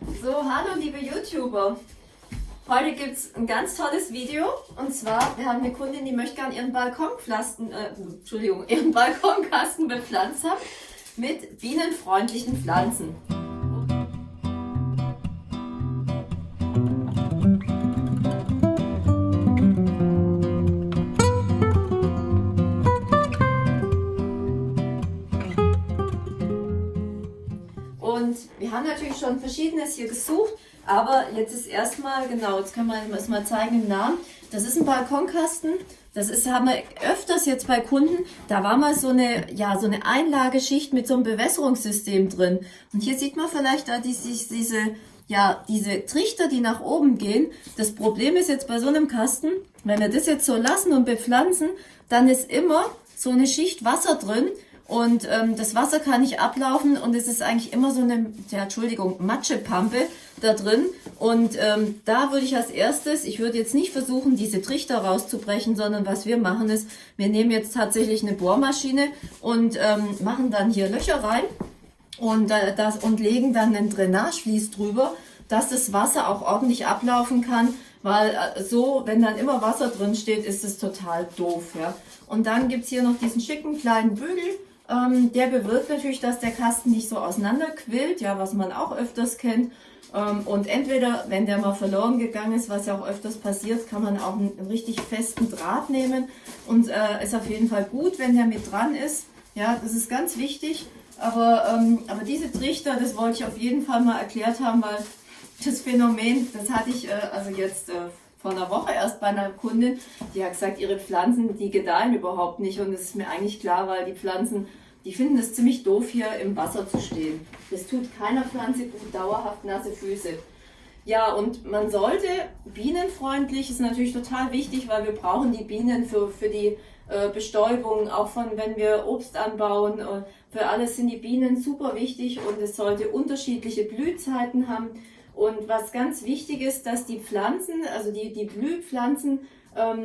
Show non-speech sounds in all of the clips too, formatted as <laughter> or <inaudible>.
So, hallo liebe YouTuber. Heute gibt es ein ganz tolles Video und zwar, wir haben eine Kundin, die möchte gerne ihren Balkonpflasten, äh, Entschuldigung, <laughs> ihren Balkonkasten bepflanzt haben mit bienenfreundlichen Pflanzen. Und wir haben natürlich schon verschiedenes hier gesucht, aber jetzt ist erstmal, genau, jetzt können wir es mal zeigen im Namen. Das ist ein Balkonkasten. Das ist, haben wir öfters jetzt bei Kunden. Da war mal so eine, ja, so eine Einlageschicht mit so einem Bewässerungssystem drin. Und hier sieht man vielleicht da diese, diese, ja, diese Trichter, die nach oben gehen. Das Problem ist jetzt bei so einem Kasten, wenn wir das jetzt so lassen und bepflanzen, dann ist immer so eine Schicht Wasser drin und ähm, das Wasser kann nicht ablaufen und es ist eigentlich immer so eine, ja, Entschuldigung, Matschepampe da drin. Und ähm, da würde ich als erstes, ich würde jetzt nicht versuchen, diese Trichter rauszubrechen, sondern was wir machen ist, wir nehmen jetzt tatsächlich eine Bohrmaschine und ähm, machen dann hier Löcher rein und, äh, das, und legen dann einen Drainageflies drüber, dass das Wasser auch ordentlich ablaufen kann, weil äh, so, wenn dann immer Wasser drin steht, ist es total doof. Ja? Und dann gibt's hier noch diesen schicken kleinen Bügel, ähm, der bewirkt natürlich, dass der Kasten nicht so auseinanderquillt, ja, was man auch öfters kennt. Ähm, und entweder, wenn der mal verloren gegangen ist, was ja auch öfters passiert, kann man auch einen, richtig festen Draht nehmen. Und äh, ist auf jeden Fall gut, wenn der mit dran ist. Ja, das ist ganz wichtig. Aber, ähm, aber diese Trichter, das wollte ich auf jeden Fall mal erklärt haben, weil das Phänomen, das hatte ich äh, also jetzt äh, vor einer Woche erst bei einer Kundin, die hat gesagt, ihre Pflanzen, die gedeihen überhaupt nicht. Und das ist mir eigentlich klar, weil die Pflanzen die finden es ziemlich doof, hier im Wasser zu stehen. Das tut keiner Pflanze gut, dauerhaft nasse Füße. Ja, und man sollte bienenfreundlich, ist natürlich total wichtig, weil wir brauchen die Bienen für, für die äh, Bestäubung, auch von wenn wir Obst anbauen. Äh, für alles sind die Bienen super wichtig und es sollte unterschiedliche Blühzeiten haben. Und was ganz wichtig ist, dass die Pflanzen, also die, die Blühpflanzen, ähm,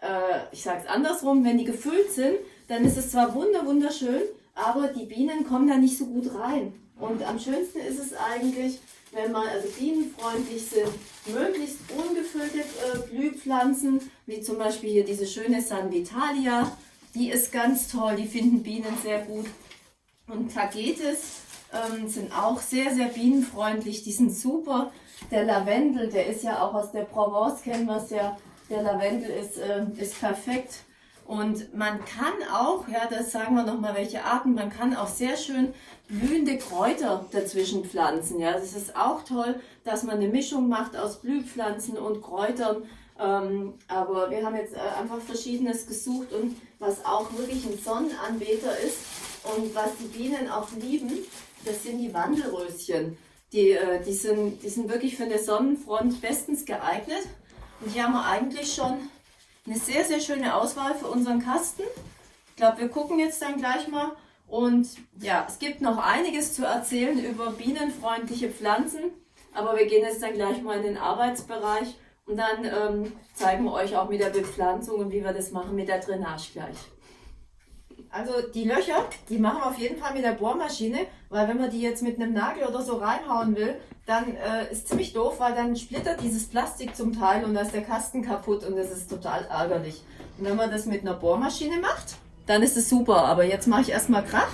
äh, ich sage es andersrum, wenn die gefüllt sind, dann ist es zwar wunder wunderschön, aber die Bienen kommen da nicht so gut rein. Und am schönsten ist es eigentlich, wenn man also bienenfreundlich sind, möglichst ungefüllte äh, Blühpflanzen, wie zum Beispiel hier diese schöne San Vitalia, die ist ganz toll, die finden Bienen sehr gut. Und Tagetes ähm, sind auch sehr, sehr bienenfreundlich, die sind super. Der Lavendel, der ist ja auch aus der Provence, kennen wir es ja, der Lavendel ist, äh, ist perfekt und man kann auch, ja, das sagen wir nochmal, welche Arten, man kann auch sehr schön blühende Kräuter dazwischen pflanzen. Ja, das ist auch toll, dass man eine Mischung macht aus Blühpflanzen und Kräutern. Ähm, aber wir haben jetzt äh, einfach Verschiedenes gesucht und was auch wirklich ein Sonnenanbeter ist und was die Bienen auch lieben, das sind die Wandelröschen. Die, äh, die, sind, die sind wirklich für eine Sonnenfront bestens geeignet. Und hier haben wir eigentlich schon eine sehr, sehr schöne Auswahl für unseren Kasten. Ich glaube, wir gucken jetzt dann gleich mal. Und ja, es gibt noch einiges zu erzählen über bienenfreundliche Pflanzen. Aber wir gehen jetzt dann gleich mal in den Arbeitsbereich und dann ähm, zeigen wir euch auch mit der Bepflanzung und wie wir das machen mit der Drainage gleich. Also die Löcher, die machen wir auf jeden Fall mit der Bohrmaschine, weil wenn man die jetzt mit einem Nagel oder so reinhauen will, dann äh, ist ziemlich doof, weil dann splittert dieses Plastik zum Teil und da ist der Kasten kaputt und das ist total ärgerlich. Und wenn man das mit einer Bohrmaschine macht, dann ist es super. Aber jetzt mache ich erstmal Krach.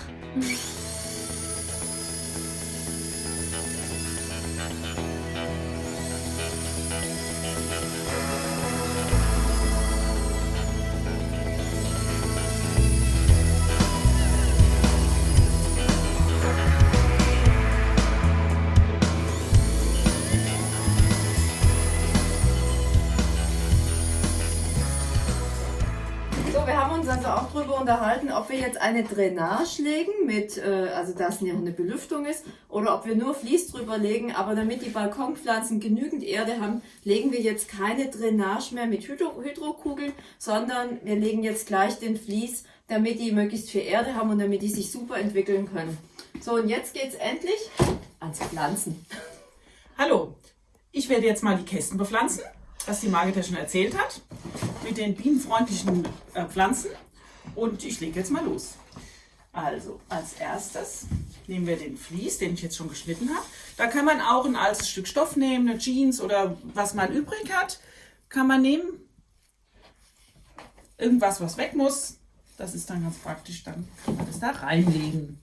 Unterhalten, ob wir jetzt eine Drainage legen, mit, äh, also dass ja eine Belüftung ist, oder ob wir nur Vlies drüber legen. Aber damit die Balkonpflanzen genügend Erde haben, legen wir jetzt keine Drainage mehr mit Hydro Hydrokugeln, sondern wir legen jetzt gleich den Vlies, damit die möglichst viel Erde haben und damit die sich super entwickeln können. So, und jetzt geht es endlich ans Pflanzen. Hallo, ich werde jetzt mal die Kästen bepflanzen was die Margit ja schon erzählt hat, mit den bienenfreundlichen äh, Pflanzen. Und ich lege jetzt mal los. Also, als erstes nehmen wir den Vlies, den ich jetzt schon geschnitten habe. Da kann man auch ein altes Stück Stoff nehmen, eine Jeans oder was man übrig hat, kann man nehmen. Irgendwas, was weg muss, das ist dann ganz praktisch, dann kann man das da reinlegen.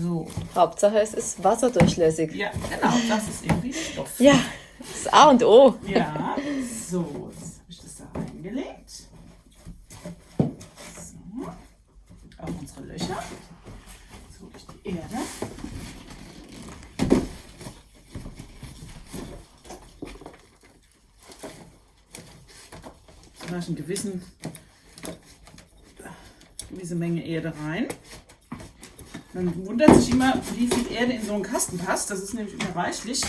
So. Hauptsache es ist wasserdurchlässig. Ja, genau, das ist irgendwie Stoff. Ja, das A und O. Ja, so, jetzt habe ich das da reingelegt. So, auch unsere Löcher. So durch die Erde. Eine gewissen, gewisse Menge Erde rein. Man wundert sich immer, wie viel Erde in so einen Kasten passt. Das ist nämlich immer reichlich.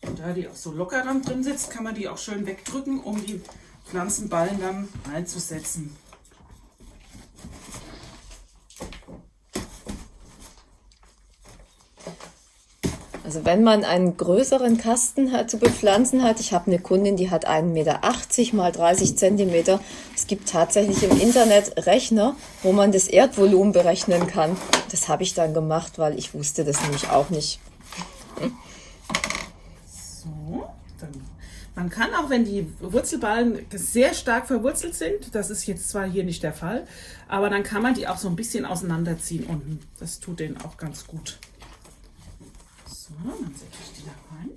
Und da die auch so locker dann drin sitzt, kann man die auch schön wegdrücken, um die Pflanzenballen dann reinzusetzen. Also wenn man einen größeren Kasten hat, zu bepflanzen hat, ich habe eine Kundin, die hat 1,80 Meter mal 30 Zentimeter. Es gibt tatsächlich im Internet Rechner, wo man das Erdvolumen berechnen kann. Das habe ich dann gemacht, weil ich wusste das nämlich auch nicht. So, dann. Man kann auch, wenn die Wurzelballen sehr stark verwurzelt sind, das ist jetzt zwar hier nicht der Fall, aber dann kann man die auch so ein bisschen auseinanderziehen unten. Das tut denen auch ganz gut. So, dann setze ich die da rein.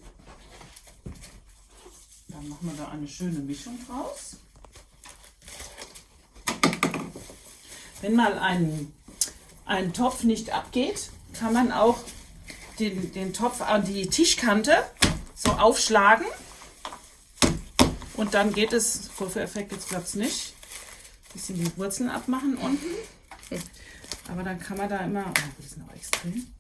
Dann machen wir da eine schöne Mischung draus. Wenn mal ein, ein Topf nicht abgeht, kann man auch den, den Topf an die Tischkante so aufschlagen. Und dann geht es, Vorführeffekt jetzt klappt es nicht. Bisschen die Wurzeln abmachen unten. Aber dann kann man da immer, oh, das ist noch extrem.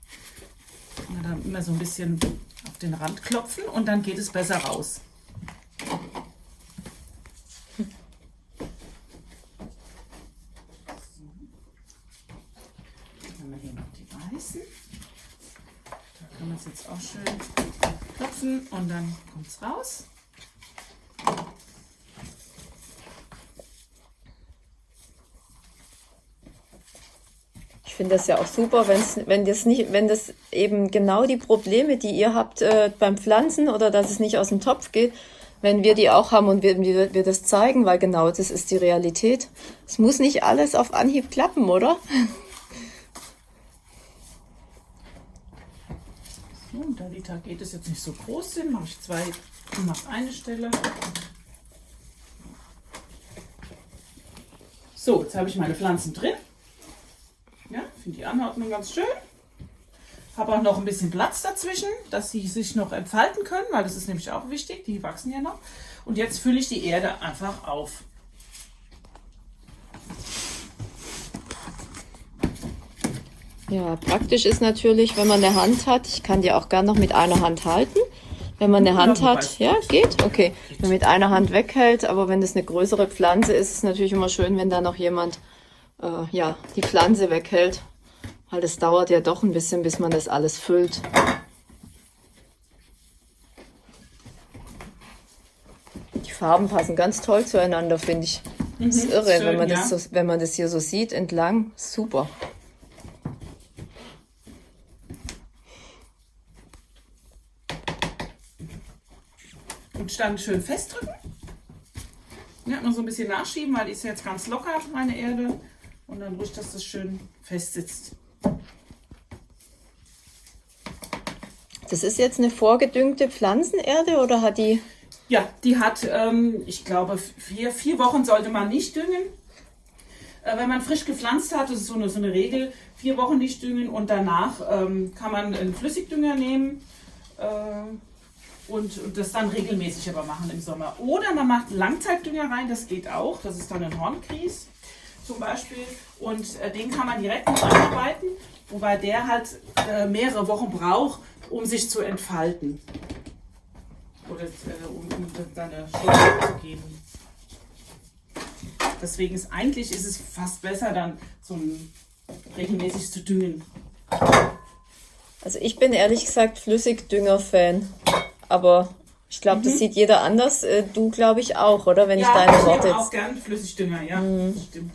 Kann man da immer so ein bisschen auf den Rand klopfen und dann geht es besser raus. Dann jetzt auch schön klopfen und dann kommt es raus. Finde das ja auch super, wenn's, wenn das nicht, wenn das eben genau die Probleme, die ihr habt äh, beim Pflanzen oder dass es nicht aus dem Topf geht, wenn wir die auch haben und wir, wir, wir das zeigen, weil genau das ist die Realität. Es muss nicht alles auf Anhieb klappen, oder? So, und da die Tagetes es jetzt nicht so groß sind, mache ich zwei mache eine Stelle. So, jetzt habe ich meine Pflanzen drin. Finde die Anordnung ganz schön. Habe auch noch ein bisschen Platz dazwischen, dass sie sich noch entfalten können, weil das ist nämlich auch wichtig. Die wachsen ja noch. Und jetzt fülle ich die Erde einfach auf. Ja, praktisch ist natürlich, wenn man eine Hand hat, ich kann die auch gern noch mit einer Hand halten. Wenn man eine Hand hat, ja, geht? Okay. Wenn man mit einer Hand weghält, aber wenn das eine größere Pflanze ist, ist es natürlich immer schön, wenn da noch jemand äh, ja, die Pflanze weghält. Weil es dauert ja doch ein bisschen, bis man das alles füllt. Die Farben passen ganz toll zueinander, finde ich. Das ist irre, schön, wenn, man ja. das so, wenn man das hier so sieht entlang. Super. Und dann schön festdrücken. Ja, noch so ein bisschen nachschieben, weil die ist jetzt ganz locker, meine Erde. Und dann ruhig, dass das schön fest sitzt. Das ist jetzt eine vorgedüngte Pflanzenerde oder hat die. Ja, die hat, ähm, ich glaube, vier, vier Wochen sollte man nicht düngen. Äh, wenn man frisch gepflanzt hat, das ist so eine, so eine Regel, vier Wochen nicht düngen und danach ähm, kann man einen Flüssigdünger nehmen äh, und, und das dann regelmäßig aber machen im Sommer. Oder man macht Langzeitdünger rein, das geht auch, das ist dann ein Hornkries zum Beispiel und äh, den kann man direkt mit einarbeiten, wobei der halt äh, mehrere Wochen braucht, um sich zu entfalten. Oder äh, um, um seine Stoffe zu geben. Deswegen ist eigentlich ist es fast besser, dann so regelmäßig zu düngen. Also ich bin ehrlich gesagt Flüssigdünger-Fan. Aber ich glaube, das sieht jeder anders. Äh, Du glaube ich auch, oder? Wenn ich deine ich Worte nehme auch gern Flüssigdünger, ja, Mhm. stimmt.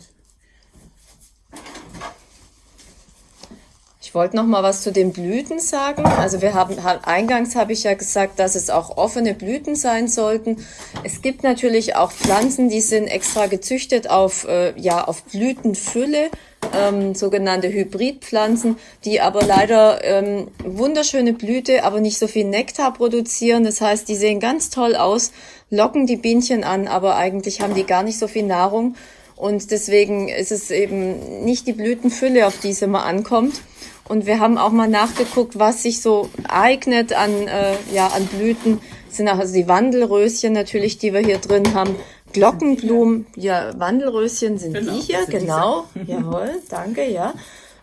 Ich wollte noch mal was zu den Blüten sagen. Also wir haben eingangs habe ich ja gesagt, dass es auch offene Blüten sein sollten. Es gibt natürlich auch Pflanzen, die sind extra gezüchtet auf äh, ja auf Blütenfülle, ähm, sogenannte Hybridpflanzen, die aber leider ähm, wunderschöne Blüte, aber nicht so viel Nektar produzieren. Das heißt, die sehen ganz toll aus, locken die Bienchen an, aber eigentlich haben die gar nicht so viel Nahrung. Und deswegen ist es eben nicht die Blütenfülle, auf die es immer ankommt. Und wir haben auch mal nachgeguckt, was sich so eignet an, äh, ja, an Blüten. Das sind auch also die Wandelröschen natürlich, die wir hier drin haben. Glockenblumen, ja, Wandelröschen sind genau, die hier, genau. Jawohl, danke, ja.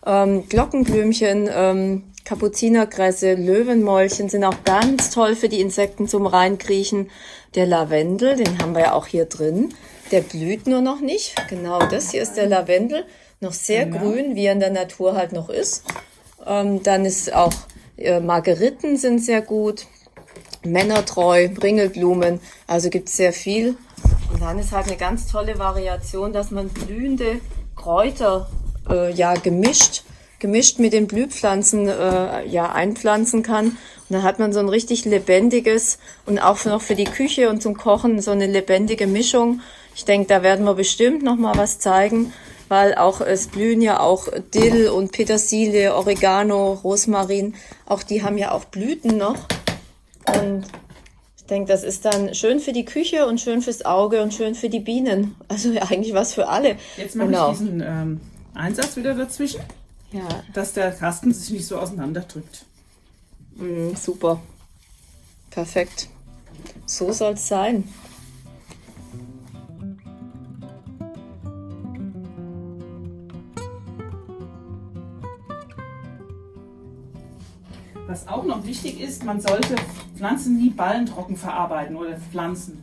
Ähm, Glockenblümchen, ähm, Kapuzinerkresse, Löwenmäulchen sind auch ganz toll für die Insekten zum Reinkriechen. Der Lavendel, den haben wir ja auch hier drin. Der blüht nur noch nicht. Genau, das hier ist der Lavendel. Noch sehr genau. grün, wie er in der Natur halt noch ist. Ähm, dann ist auch äh, Margeriten sind sehr gut. Männertreu, Ringelblumen. Also gibt es sehr viel. Und dann ist halt eine ganz tolle Variation, dass man blühende Kräuter äh, ja gemischt gemischt mit den Blühpflanzen äh, ja einpflanzen kann. Und dann hat man so ein richtig lebendiges und auch noch für die Küche und zum Kochen so eine lebendige Mischung. Ich denke, da werden wir bestimmt noch mal was zeigen, weil auch es blühen ja auch Dill und Petersilie, Oregano, Rosmarin, auch die haben ja auch Blüten noch. Und ich denke, das ist dann schön für die Küche und schön fürs Auge und schön für die Bienen. Also ja, eigentlich was für alle. Jetzt mache genau. ich diesen ähm, Einsatz wieder dazwischen, ja. dass der Kasten sich nicht so auseinanderdrückt. Mm, super. Perfekt. So soll es sein. Was auch noch wichtig ist, man sollte Pflanzen nie ballentrocken verarbeiten oder Pflanzen.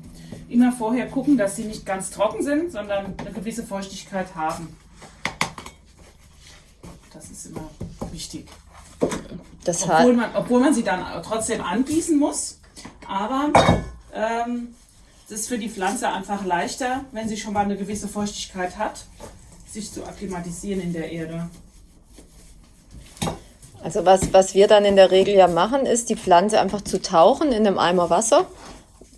Immer vorher gucken, dass sie nicht ganz trocken sind, sondern eine gewisse Feuchtigkeit haben. Das ist immer wichtig. Das obwohl, man, obwohl man sie dann trotzdem angießen muss. Aber ähm, es ist für die Pflanze einfach leichter, wenn sie schon mal eine gewisse Feuchtigkeit hat, sich zu akklimatisieren in der Erde. Also was, was wir dann in der Regel ja machen, ist die Pflanze einfach zu tauchen in einem Eimer Wasser,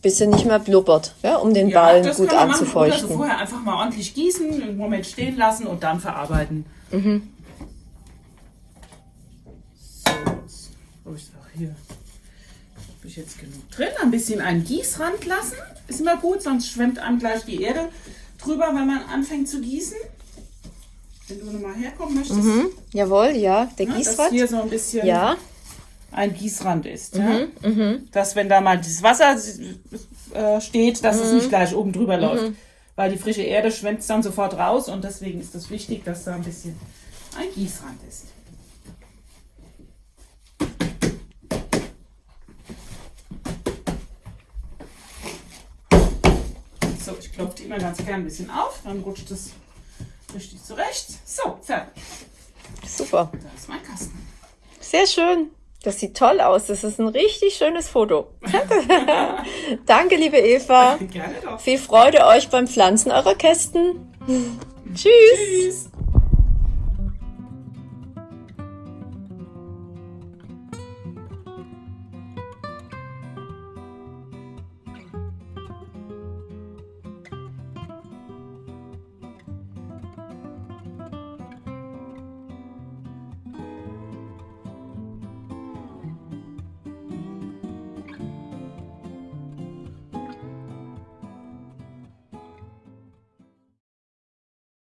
bis sie nicht mehr blubbert, ja, um den ja, Ballen gut anzufeuchten. Oder vorher einfach mal ordentlich gießen, einen Moment stehen lassen und dann verarbeiten. Mhm. So, habe ich auch hier. Habe ich jetzt genug drin. Ein bisschen einen Gießrand lassen. Ist immer gut, sonst schwemmt einem gleich die Erde drüber, wenn man anfängt zu gießen. Wenn du nochmal herkommen möchtest. Mhm. Jawohl, ja, der ja, Gießrand. Dass hier so ein bisschen ja. ein Gießrand ist. Mhm. Ja? Mhm. Dass wenn da mal das Wasser äh, steht, dass es mhm. nicht gleich oben drüber läuft. Mhm. Weil die frische Erde schwemmt dann sofort raus und deswegen ist es wichtig, dass da ein bisschen ein Gießrand ist. So, ich klopfe die immer ganz gern ein bisschen auf, dann rutscht es richtig zurecht. So, fertig. Super. Da ist mein Kasten. Sehr schön. Das sieht toll aus. Das ist ein richtig schönes Foto. <laughs> Danke, liebe Eva. Gerne doch. Viel Freude euch beim Pflanzen eurer Kästen. <laughs> Tschüss. Tschüss.